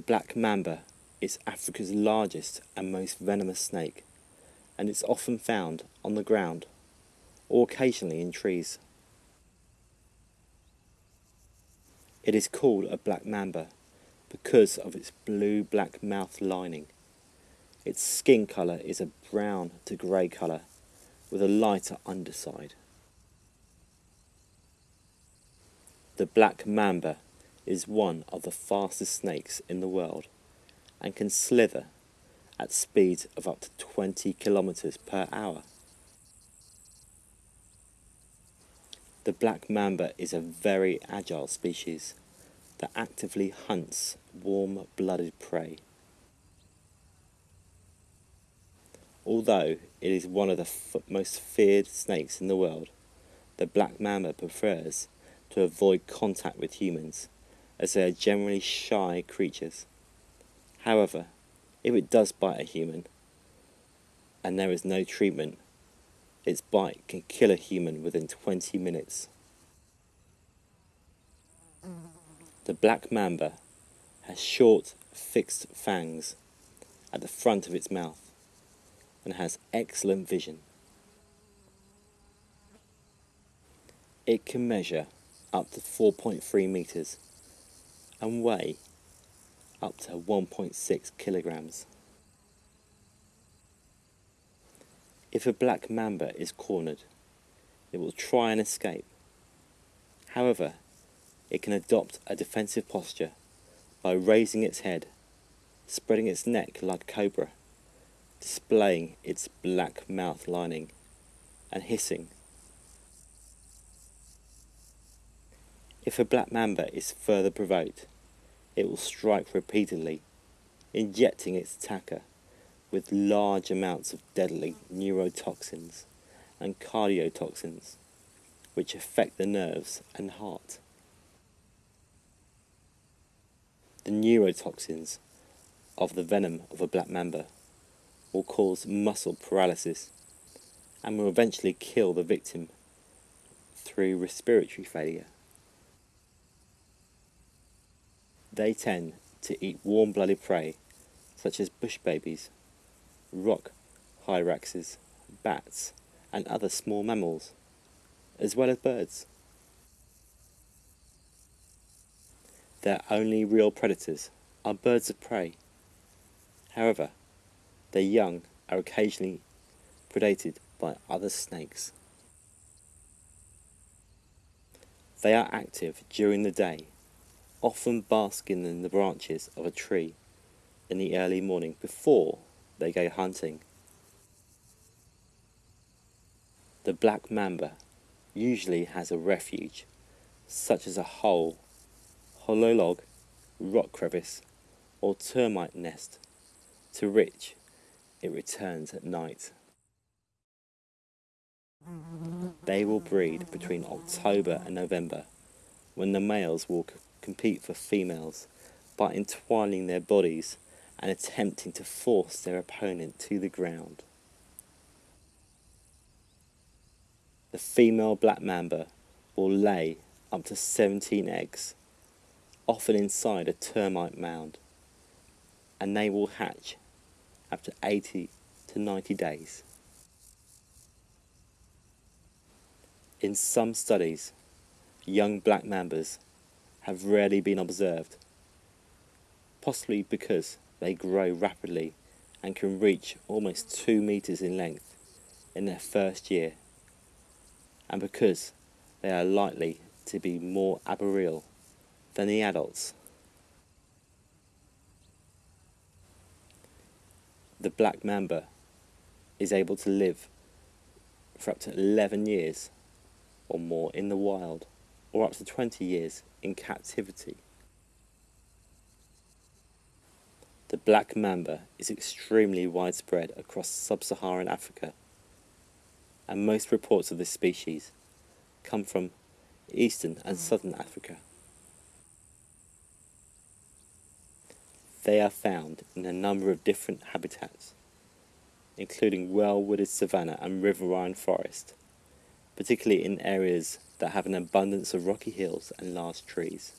The black mamba is Africa's largest and most venomous snake, and it's often found on the ground or occasionally in trees. It is called a black mamba because of its blue-black mouth lining. Its skin colour is a brown to grey colour with a lighter underside. The black mamba is one of the fastest snakes in the world and can slither at speeds of up to 20 kilometers per hour. The black mamba is a very agile species that actively hunts warm-blooded prey. Although it is one of the most feared snakes in the world, the black mamba prefers to avoid contact with humans as they are generally shy creatures. However, if it does bite a human and there is no treatment, its bite can kill a human within 20 minutes. The black mamba has short, fixed fangs at the front of its mouth and has excellent vision. It can measure up to 4.3 meters and weigh up to 1.6 kilograms. If a black mamba is cornered, it will try and escape. However, it can adopt a defensive posture by raising its head, spreading its neck like a cobra, displaying its black mouth lining, and hissing. If a black mamba is further provoked, it will strike repeatedly, injecting its attacker with large amounts of deadly neurotoxins and cardiotoxins, which affect the nerves and heart. The neurotoxins of the venom of a black mamba will cause muscle paralysis and will eventually kill the victim through respiratory failure. They tend to eat warm-blooded prey such as bush babies, rock hyraxes, bats and other small mammals, as well as birds. Their only real predators are birds of prey. However, their young are occasionally predated by other snakes. They are active during the day, often basking in the branches of a tree in the early morning before they go hunting. The black mamba usually has a refuge, such as a hole, hollow log, rock crevice, or termite nest, to which it returns at night. They will breed between October and November, when the males will compete for females by entwining their bodies and attempting to force their opponent to the ground. The female black mamba will lay up to 17 eggs, often inside a termite mound, and they will hatch after 80 to 90 days. In some studies, young black mambas have rarely been observed, possibly because they grow rapidly and can reach almost 2 meters in length in their first year, and because they are likely to be more arboreal than the adults. The black mamba is able to live for up to 11 years or more in the wild, or up to 20 years in captivity. The black mamba is extremely widespread across sub-Saharan Africa, and most reports of this species come from eastern and mm. southern Africa. They are found in a number of different habitats, including well-wooded savanna and riverine forest, particularly in areas that have an abundance of rocky hills and large trees.